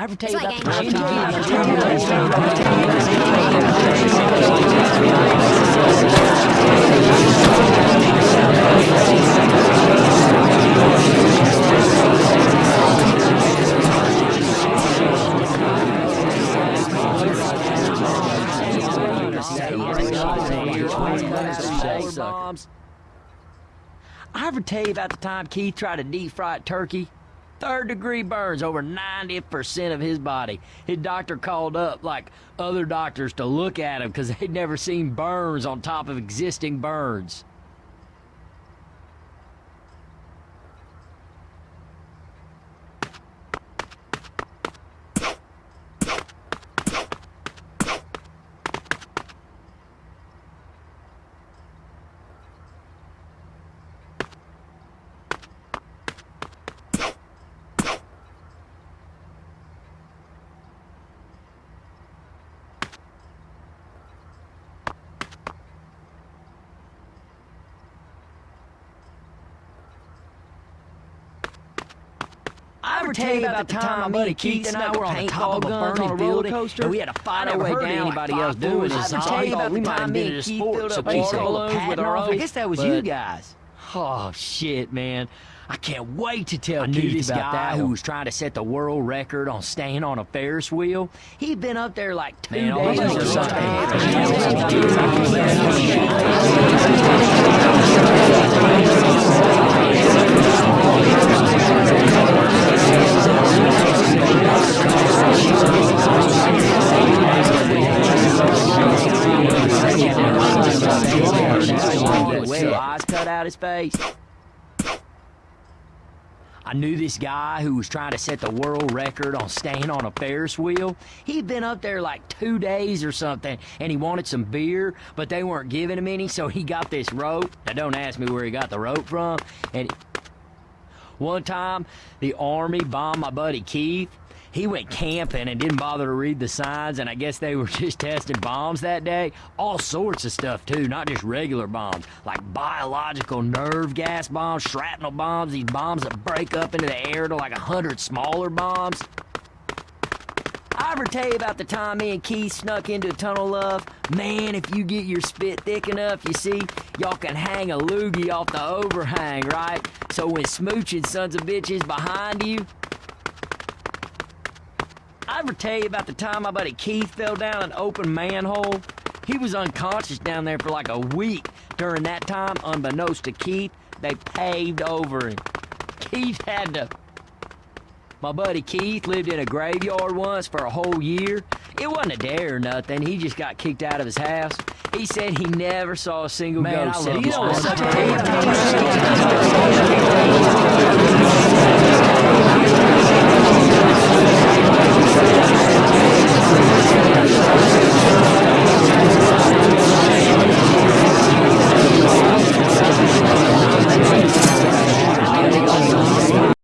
I ever tell you about the. I ever tell you about the time Keith tried to deep fry a turkey? Third degree burns over 90% of his body. His doctor called up like other doctors to look at him because they'd never seen burns on top of existing burns. I ever tell you about the time my buddy Keith and I were on the top of a burning building and we had to fight our way down anybody else doing this. I tell you about the time me and Keith filled up water balloons with our own. I guess that was you guys. Oh shit, man. I can't wait to tell I Keith this about guy who was trying to set the world record on staying on a Ferris wheel. He'd been up there like two man, days or something. Eyes cut out his face. I knew this guy who was trying to set the world record on staying on a Ferris wheel. He'd been up there like two days or something, and he wanted some beer, but they weren't giving him any, so he got this rope. Now, don't ask me where he got the rope from. And one time, the Army bombed my buddy Keith, he went camping and didn't bother to read the signs, and I guess they were just testing bombs that day. All sorts of stuff, too, not just regular bombs, like biological nerve gas bombs, shrapnel bombs, these bombs that break up into the air to like a hundred smaller bombs. I ever tell you about the time me and Keith snuck into a tunnel love? Man, if you get your spit thick enough, you see, y'all can hang a loogie off the overhang, right? So when smooching sons of bitches behind you, I ever tell you about the time my buddy Keith fell down an open manhole? He was unconscious down there for like a week. During that time, unbeknownst to Keith, they paved over him. Keith had to... My buddy Keith lived in a graveyard once for a whole year. It wasn't a dare or nothing. He just got kicked out of his house. He said he never saw a single Man, ghost. I love you